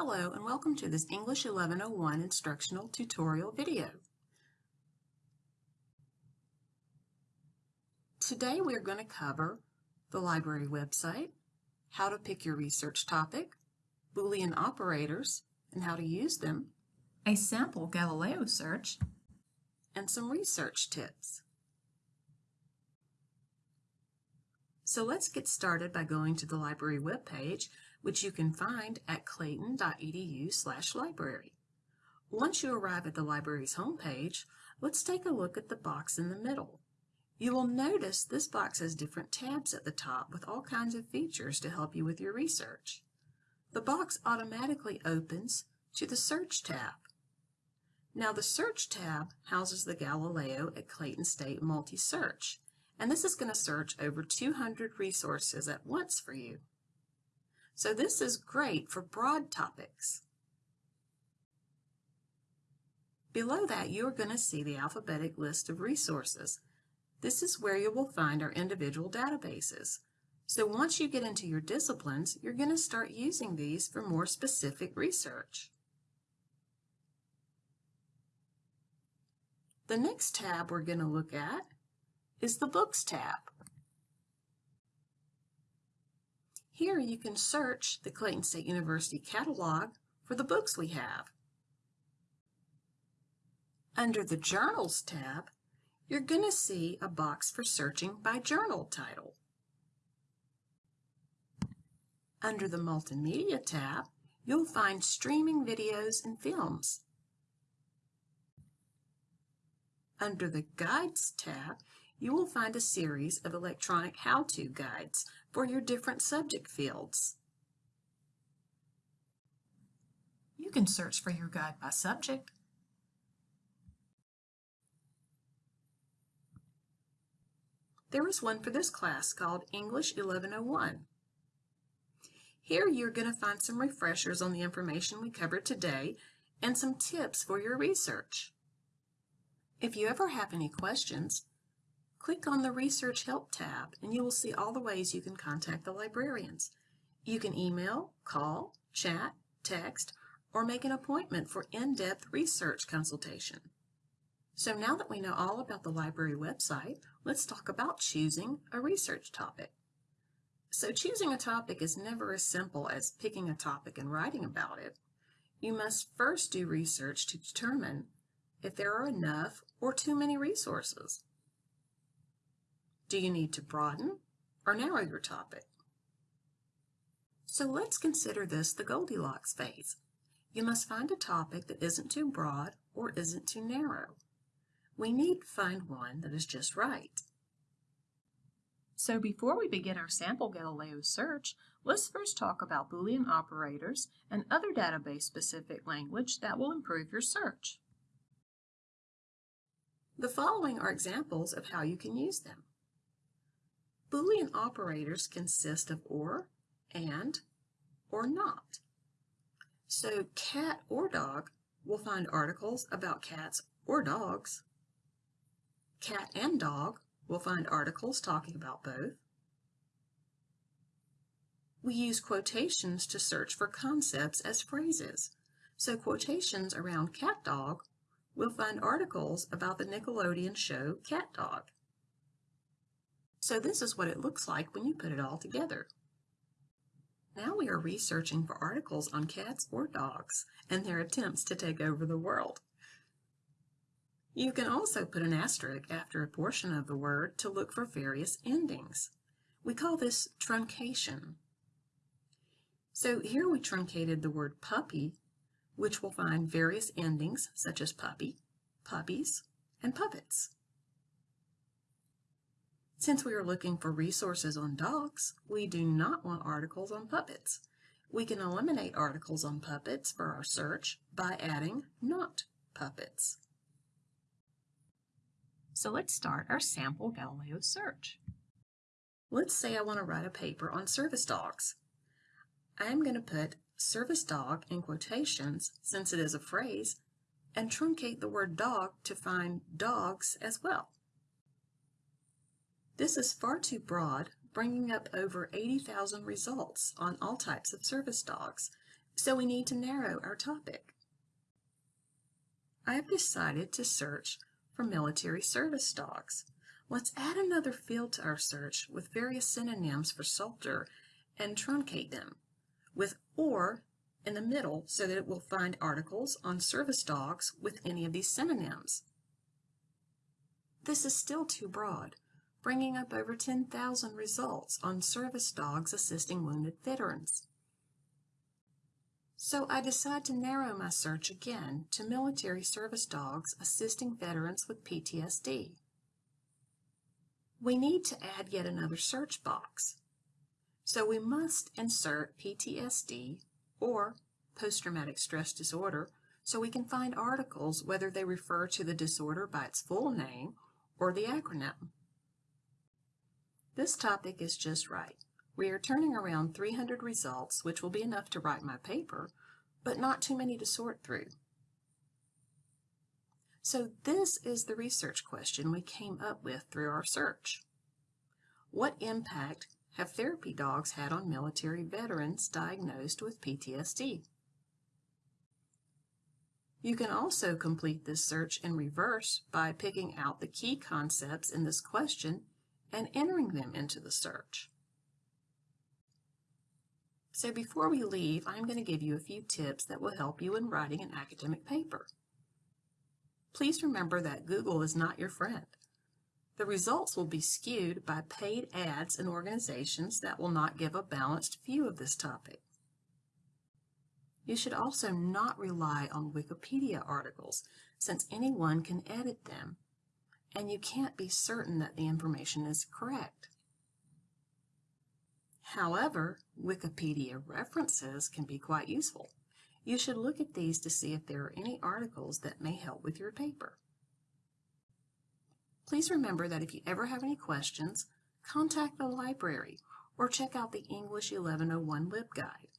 Hello and welcome to this English 1101 instructional tutorial video. Today we are going to cover the library website, how to pick your research topic, Boolean operators and how to use them, a sample Galileo search, and some research tips. So let's get started by going to the library webpage, which you can find at clayton.edu library. Once you arrive at the library's homepage, let's take a look at the box in the middle. You will notice this box has different tabs at the top with all kinds of features to help you with your research. The box automatically opens to the Search tab. Now the Search tab houses the Galileo at Clayton State Multi-Search, and this is going to search over 200 resources at once for you. So this is great for broad topics. Below that, you're going to see the alphabetic list of resources. This is where you will find our individual databases. So once you get into your disciplines, you're going to start using these for more specific research. The next tab we're going to look at is the Books tab. Here you can search the Clayton State University catalog for the books we have. Under the Journals tab, you're going to see a box for searching by journal title. Under the Multimedia tab, you'll find streaming videos and films. Under the Guides tab, you will find a series of electronic how-to guides for your different subject fields. You can search for your guide by subject. There is one for this class called English 1101. Here you're going to find some refreshers on the information we covered today and some tips for your research. If you ever have any questions, Click on the Research Help tab and you will see all the ways you can contact the librarians. You can email, call, chat, text, or make an appointment for in-depth research consultation. So now that we know all about the library website, let's talk about choosing a research topic. So choosing a topic is never as simple as picking a topic and writing about it. You must first do research to determine if there are enough or too many resources. Do you need to broaden or narrow your topic? So let's consider this the Goldilocks phase. You must find a topic that isn't too broad or isn't too narrow. We need to find one that is just right. So before we begin our sample Galileo search, let's first talk about Boolean operators and other database-specific language that will improve your search. The following are examples of how you can use them. Boolean operators consist of or, and, or not. So cat or dog will find articles about cats or dogs. Cat and dog will find articles talking about both. We use quotations to search for concepts as phrases. So quotations around cat dog will find articles about the Nickelodeon show CatDog. So this is what it looks like when you put it all together. Now we are researching for articles on cats or dogs and their attempts to take over the world. You can also put an asterisk after a portion of the word to look for various endings. We call this truncation. So here we truncated the word puppy, which will find various endings such as puppy, puppies, and puppets. Since we are looking for resources on dogs, we do not want articles on puppets. We can eliminate articles on puppets for our search by adding not puppets. So let's start our sample Galileo search. Let's say I want to write a paper on service dogs. I am going to put service dog in quotations since it is a phrase and truncate the word dog to find dogs as well. This is far too broad, bringing up over 80,000 results on all types of service dogs. So we need to narrow our topic. I have decided to search for military service dogs. Let's add another field to our search with various synonyms for soldier and truncate them with or in the middle so that it will find articles on service dogs with any of these synonyms. This is still too broad, bringing up over 10,000 results on service dogs assisting wounded veterans. So I decide to narrow my search again to military service dogs assisting veterans with PTSD. We need to add yet another search box. So we must insert PTSD or post-traumatic stress disorder so we can find articles whether they refer to the disorder by its full name or the acronym. This topic is just right. We are turning around 300 results, which will be enough to write my paper, but not too many to sort through. So this is the research question we came up with through our search. What impact have therapy dogs had on military veterans diagnosed with PTSD? You can also complete this search in reverse by picking out the key concepts in this question and entering them into the search. So before we leave, I'm going to give you a few tips that will help you in writing an academic paper. Please remember that Google is not your friend. The results will be skewed by paid ads and organizations that will not give a balanced view of this topic. You should also not rely on Wikipedia articles, since anyone can edit them, and you can't be certain that the information is correct. However, Wikipedia references can be quite useful. You should look at these to see if there are any articles that may help with your paper. Please remember that if you ever have any questions, contact the library or check out the English 1101 LibGuide.